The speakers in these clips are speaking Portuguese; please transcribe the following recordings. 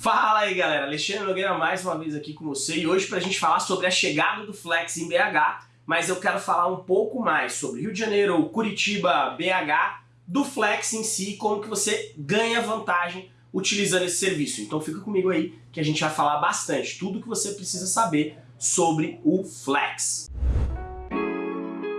Fala aí galera, Alexandre Nogueira mais uma vez aqui com você e hoje pra gente falar sobre a chegada do Flex em BH, mas eu quero falar um pouco mais sobre Rio de Janeiro, Curitiba, BH, do Flex em si, como que você ganha vantagem utilizando esse serviço. Então fica comigo aí que a gente vai falar bastante, tudo que você precisa saber sobre o Flex.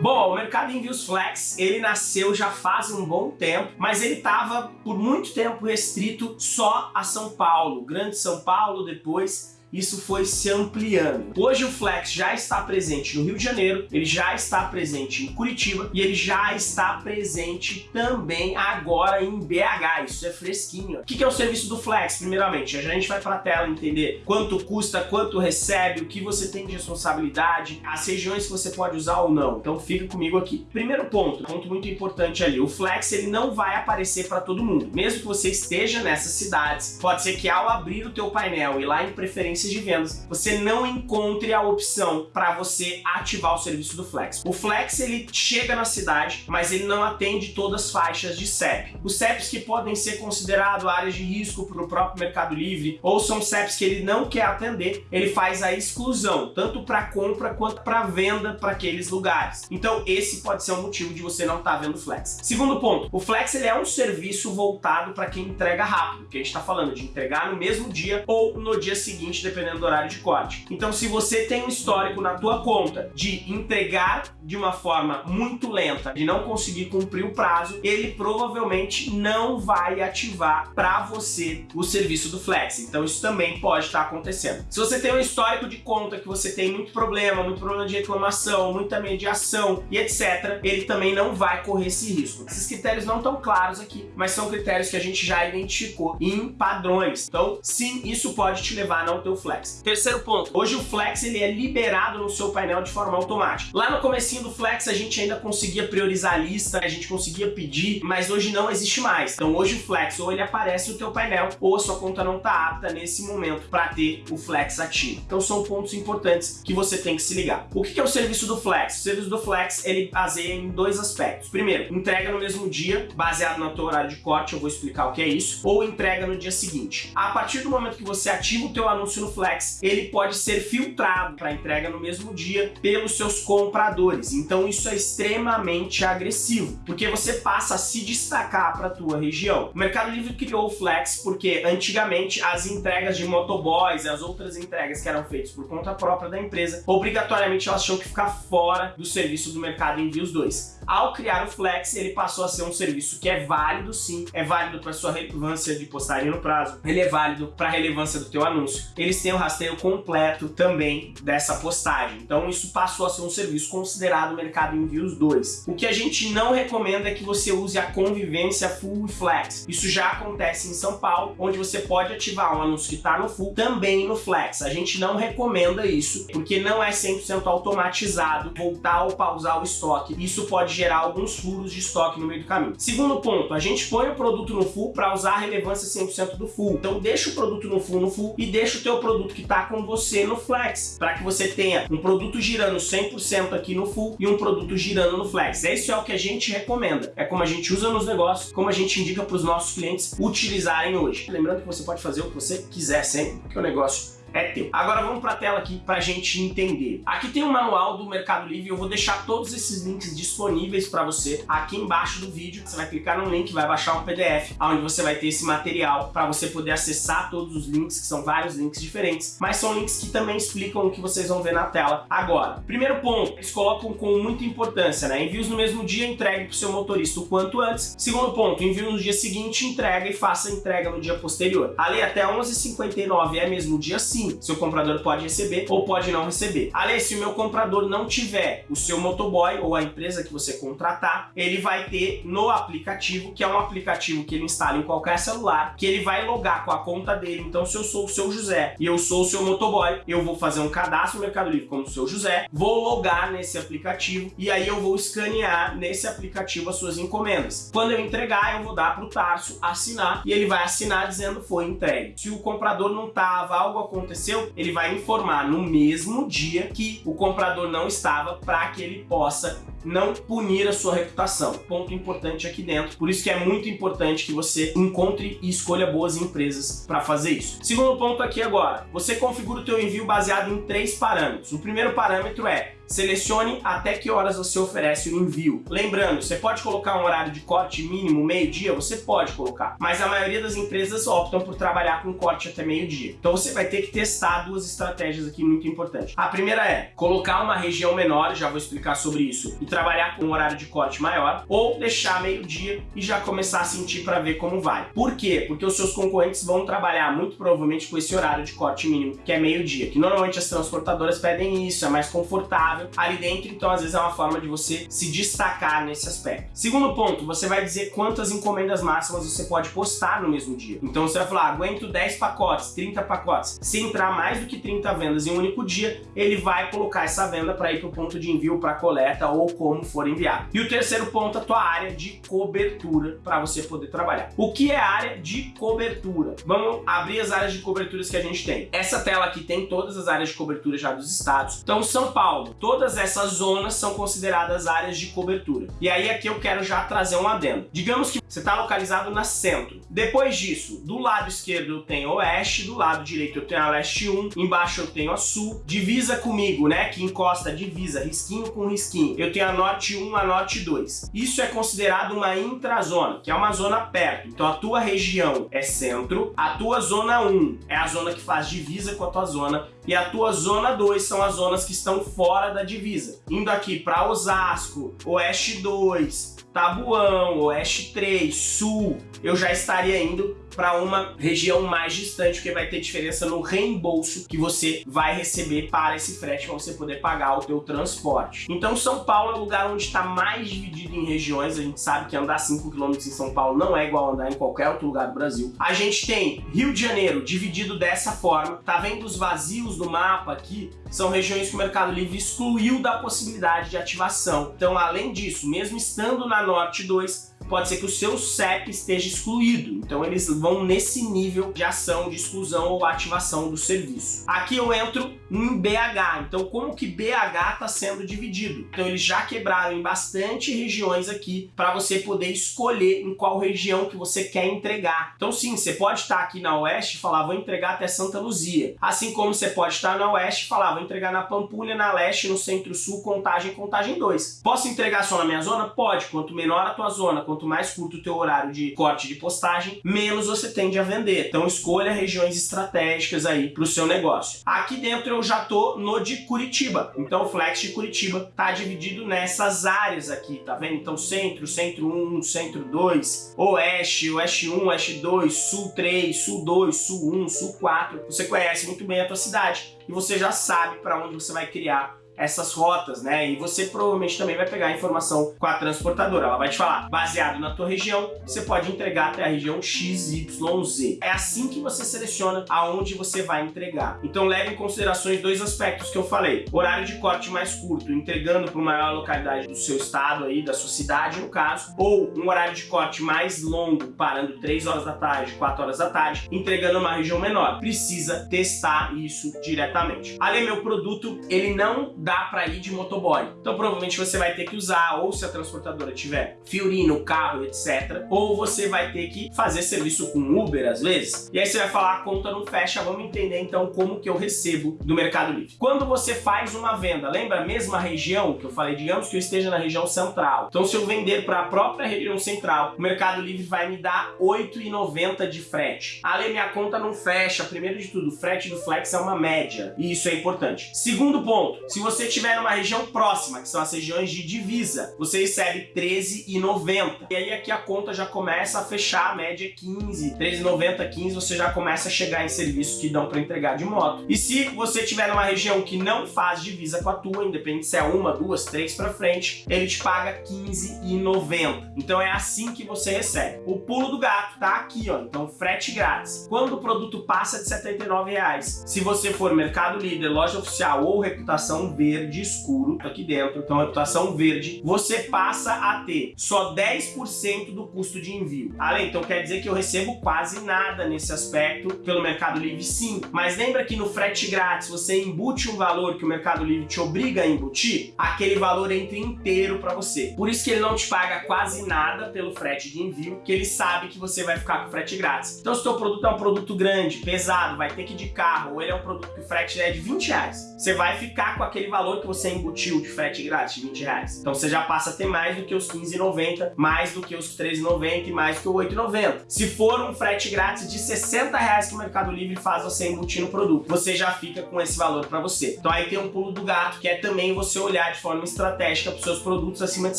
Bom, o mercado envios flex, ele nasceu já faz um bom tempo, mas ele estava por muito tempo restrito só a São Paulo, Grande São Paulo, depois isso foi se ampliando. Hoje o Flex já está presente no Rio de Janeiro, ele já está presente em Curitiba e ele já está presente também agora em BH, isso é fresquinho. O que é o serviço do Flex, primeiramente? A gente vai para a tela entender quanto custa, quanto recebe, o que você tem de responsabilidade, as regiões que você pode usar ou não. Então fica comigo aqui. Primeiro ponto, ponto muito importante ali, o Flex ele não vai aparecer para todo mundo. Mesmo que você esteja nessas cidades, pode ser que ao abrir o teu painel e lá em preferência de vendas, você não encontre a opção para você ativar o serviço do Flex. O Flex ele chega na cidade, mas ele não atende todas as faixas de CEP. Os CEPs que podem ser considerados áreas de risco para o próprio Mercado Livre, ou são CEPs que ele não quer atender, ele faz a exclusão, tanto para compra quanto para venda para aqueles lugares. Então esse pode ser um motivo de você não estar tá vendo Flex. Segundo ponto, o Flex ele é um serviço voltado para quem entrega rápido, que a gente está falando de entregar no mesmo dia ou no dia seguinte dependendo do horário de corte. Então se você tem um histórico na tua conta de entregar de uma forma muito lenta, de não conseguir cumprir o prazo, ele provavelmente não vai ativar para você o serviço do Flex. Então isso também pode estar acontecendo. Se você tem um histórico de conta que você tem muito problema, muito problema de reclamação, muita mediação e etc, ele também não vai correr esse risco. Esses critérios não estão claros aqui, mas são critérios que a gente já identificou em padrões. Então sim, isso pode te levar a não ter o Flex. Terceiro ponto, hoje o Flex ele é liberado no seu painel de forma automática. Lá no comecinho do Flex a gente ainda conseguia priorizar a lista, a gente conseguia pedir, mas hoje não existe mais. Então hoje o Flex ou ele aparece no teu painel ou a sua conta não está apta nesse momento para ter o Flex ativo. Então são pontos importantes que você tem que se ligar. O que é o serviço do Flex? O serviço do Flex ele baseia em dois aspectos. Primeiro, entrega no mesmo dia, baseado no teu horário de corte, eu vou explicar o que é isso, ou entrega no dia seguinte. A partir do momento que você ativa o teu anúncio no Flex, ele pode ser filtrado para entrega no mesmo dia pelos seus compradores. Então isso é extremamente agressivo, porque você passa a se destacar para a tua região. O Mercado Livre criou o Flex porque antigamente as entregas de motoboys e as outras entregas que eram feitas por conta própria da empresa, obrigatoriamente elas tinham que ficar fora do serviço do Mercado Envios 2. Ao criar o Flex, ele passou a ser um serviço que é válido sim, é válido para sua relevância de postagem no prazo, ele é válido para a relevância do teu anúncio. Eles têm o rastreio completo também dessa postagem. Então isso passou a ser um serviço considerado Mercado Envios 2. O que a gente não recomenda é que você use a convivência Full e Flex. Isso já acontece em São Paulo, onde você pode ativar um anúncio que está no Full também no Flex. A gente não recomenda isso, porque não é 100% automatizado voltar ou pausar o estoque. Isso pode gerar alguns furos de estoque no meio do caminho. Segundo ponto, a gente põe o produto no Full para usar a relevância 100% do Full. Então deixa o produto no Full no Full e deixa o teu produto que está com você no Flex, para que você tenha um produto girando 100% aqui no Full e um produto girando no Flex. Esse é o que a gente recomenda, é como a gente usa nos negócios, como a gente indica para os nossos clientes utilizarem hoje. Lembrando que você pode fazer o que você quiser sempre, porque o negócio é teu. Agora vamos para a tela aqui para a gente entender. Aqui tem um manual do Mercado Livre, eu vou deixar todos esses links disponíveis para você aqui embaixo do vídeo. Você vai clicar no link, vai baixar um PDF, onde você vai ter esse material para você poder acessar todos os links, que são vários links diferentes, mas são links que também explicam o que vocês vão ver na tela agora. Primeiro ponto, eles colocam com muita importância, né? Envios no mesmo dia, entregue para o seu motorista o quanto antes. Segundo ponto, envio no dia seguinte, entrega e faça a entrega no dia posterior. Ali até 11h59 é mesmo dia sim, sim, seu comprador pode receber ou pode não receber. Aliás, se o meu comprador não tiver o seu motoboy ou a empresa que você contratar, ele vai ter no aplicativo, que é um aplicativo que ele instala em qualquer celular, que ele vai logar com a conta dele. Então, se eu sou o seu José e eu sou o seu motoboy, eu vou fazer um cadastro no Mercado Livre como o seu José, vou logar nesse aplicativo e aí eu vou escanear nesse aplicativo as suas encomendas. Quando eu entregar, eu vou dar para o Tarso assinar e ele vai assinar dizendo foi entregue. Se o comprador não estava, algo aconteceu aconteceu, ele vai informar no mesmo dia que o comprador não estava para que ele possa não punir a sua reputação. Ponto importante aqui dentro. Por isso que é muito importante que você encontre e escolha boas empresas para fazer isso. Segundo ponto aqui agora, você configura o teu envio baseado em três parâmetros. O primeiro parâmetro é Selecione até que horas você oferece o envio. Lembrando, você pode colocar um horário de corte mínimo meio-dia, você pode colocar, mas a maioria das empresas optam por trabalhar com corte até meio-dia. Então você vai ter que testar duas estratégias aqui muito importantes. A primeira é colocar uma região menor, já vou explicar sobre isso, e trabalhar com um horário de corte maior, ou deixar meio-dia e já começar a sentir para ver como vai. Por quê? Porque os seus concorrentes vão trabalhar muito provavelmente com esse horário de corte mínimo, que é meio-dia, que normalmente as transportadoras pedem isso, é mais confortável ali dentro, então às vezes é uma forma de você se destacar nesse aspecto. Segundo ponto, você vai dizer quantas encomendas máximas você pode postar no mesmo dia. Então você vai falar, ah, aguento 10 pacotes, 30 pacotes. Se entrar mais do que 30 vendas em um único dia, ele vai colocar essa venda para ir para o ponto de envio, para coleta ou como for enviado. E o terceiro ponto, a tua área de cobertura para você poder trabalhar. O que é área de cobertura? Vamos abrir as áreas de coberturas que a gente tem. Essa tela aqui tem todas as áreas de cobertura já dos estados. Então São Paulo, todas essas zonas são consideradas áreas de cobertura. E aí aqui eu quero já trazer um adendo. Digamos que você está localizado na centro. Depois disso, do lado esquerdo eu tenho oeste, do lado direito eu tenho a leste 1, embaixo eu tenho a sul, divisa comigo, né, que encosta divisa, risquinho com risquinho. Eu tenho a norte 1, a norte 2. Isso é considerado uma intrazona, que é uma zona perto. Então a tua região é centro, a tua zona 1 é a zona que faz divisa com a tua zona e a tua zona 2 são as zonas que estão fora da divisa. Indo aqui para Osasco, Oeste 2, Tabuão, Oeste 3, Sul, eu já estaria indo para uma região mais distante, porque vai ter diferença no reembolso que você vai receber para esse frete, para você poder pagar o teu transporte. Então São Paulo é o lugar onde está mais dividido em regiões, a gente sabe que andar 5 km em São Paulo não é igual andar em qualquer outro lugar do Brasil. A gente tem Rio de Janeiro dividido dessa forma, tá vendo os vazios do mapa aqui? São regiões que o Mercado Livre excluiu da possibilidade de ativação. Então além disso, mesmo estando na Norte 2, pode ser que o seu CEP esteja excluído. Então eles vão nesse nível de ação, de exclusão ou ativação do serviço. Aqui eu entro em BH. Então como que BH está sendo dividido? Então eles já quebraram em bastante regiões aqui para você poder escolher em qual região que você quer entregar. Então sim, você pode estar aqui na Oeste e falar, vou entregar até Santa Luzia. Assim como você pode estar na Oeste e falar, vou entregar na Pampulha, na Leste, no Centro-Sul, Contagem, Contagem 2. Posso entregar só na minha zona? Pode. Quanto menor a tua zona, quanto mais curto o teu horário de corte de postagem, menos você tende a vender. Então escolha regiões estratégicas aí para o seu negócio. Aqui dentro eu já tô no de Curitiba. Então o Flex de Curitiba tá dividido nessas áreas aqui, tá vendo? Então centro, centro 1, centro 2, oeste, oeste 1, oeste 2, sul 3, sul 2, sul 1, sul 4. Você conhece muito bem a tua cidade e você já sabe para onde você vai criar essas rotas, né? E você provavelmente também vai pegar a informação com a transportadora. Ela vai te falar, baseado na tua região, você pode entregar até a região XYZ. É assim que você seleciona aonde você vai entregar. Então leve em considerações dois aspectos que eu falei. Horário de corte mais curto, entregando para uma maior localidade do seu estado aí, da sua cidade no caso, ou um horário de corte mais longo, parando 3 horas da tarde, 4 horas da tarde, entregando uma região menor. Precisa testar isso diretamente. Ali meu produto, ele não para ir de motoboy. Então provavelmente você vai ter que usar, ou se a transportadora tiver Fiorino, carro, etc. Ou você vai ter que fazer serviço com Uber às vezes. E aí você vai falar, a conta não fecha, vamos entender então como que eu recebo do Mercado Livre. Quando você faz uma venda, lembra a mesma região que eu falei, digamos que eu esteja na região central. Então se eu vender para a própria região central, o Mercado Livre vai me dar R$ 8,90 de frete. Ale, minha conta não fecha. Primeiro de tudo, o frete do Flex é uma média. E isso é importante. Segundo ponto, se você você estiver numa região próxima, que são as regiões de divisa, você recebe R$13,90. E aí aqui a conta já começa a fechar, a média é 15, R$13,90, 15, você já começa a chegar em serviços que dão para entregar de moto. E se você estiver numa região que não faz divisa com a tua, independente se é uma, duas, três para frente, ele te paga R$15,90. Então é assim que você recebe. O pulo do gato tá aqui, ó, então frete grátis. Quando o produto passa de R$79,00, se você for Mercado Líder, loja oficial ou reputação V, verde escuro aqui dentro, então reputação verde, você passa a ter só 10% do custo de envio. Além, então quer dizer que eu recebo quase nada nesse aspecto pelo Mercado Livre sim, mas lembra que no frete grátis você embute um valor que o Mercado Livre te obriga a embutir? Aquele valor entra inteiro para você. Por isso que ele não te paga quase nada pelo frete de envio, que ele sabe que você vai ficar com frete grátis. Então se o produto é um produto grande, pesado, vai ter que ir de carro, ou ele é um produto que o frete é de 20 reais, você vai ficar com aquele valor que você embutiu de frete grátis, de 20 reais. Então você já passa a ter mais do que os 15,90, mais do que os 13,90 e mais do que o 8,90. Se for um frete grátis de 60 reais que o Mercado Livre faz você embutir no produto, você já fica com esse valor para você. Então aí tem um pulo do gato, que é também você olhar de forma estratégica para os seus produtos acima de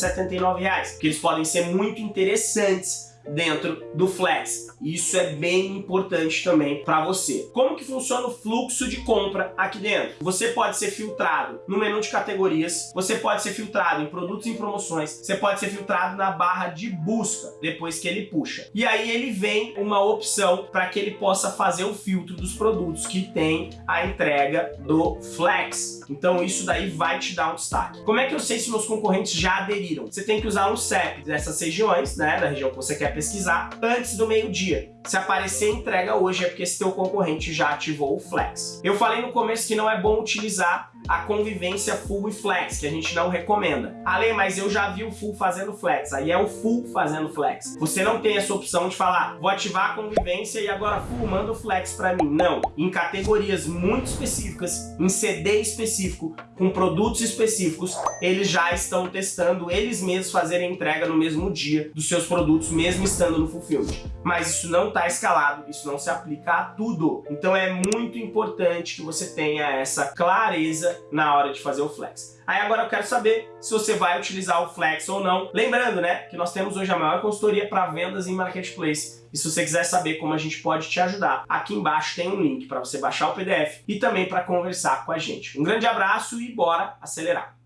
79 reais, que eles podem ser muito interessantes dentro do Flex. Isso é bem importante também para você. Como que funciona o fluxo de compra aqui dentro? Você pode ser filtrado no menu de categorias, você pode ser filtrado em produtos em promoções, você pode ser filtrado na barra de busca, depois que ele puxa. E aí ele vem uma opção para que ele possa fazer o filtro dos produtos que tem a entrega do Flex. Então isso daí vai te dar um destaque. Como é que eu sei se meus concorrentes já aderiram? Você tem que usar um CEP dessas regiões, né, da região que você quer pesquisar, antes do meio-dia. Se aparecer entrega hoje é porque teu concorrente já ativou o Flex. Eu falei no começo que não é bom utilizar a convivência full e flex, que a gente não recomenda. Ale, mas eu já vi o full fazendo flex, aí é o full fazendo flex. Você não tem essa opção de falar, vou ativar a convivência e agora full manda o flex para mim. Não, em categorias muito específicas, em CD específico, com produtos específicos, eles já estão testando eles mesmos fazerem entrega no mesmo dia dos seus produtos, mesmo estando no fulfillment. Mas isso não está escalado, isso não se aplica a tudo. Então é muito importante que você tenha essa clareza na hora de fazer o flex. Aí agora eu quero saber se você vai utilizar o Flex ou não. Lembrando, né, que nós temos hoje a maior consultoria para vendas em Marketplace. E se você quiser saber como a gente pode te ajudar, aqui embaixo tem um link para você baixar o PDF e também para conversar com a gente. Um grande abraço e bora acelerar!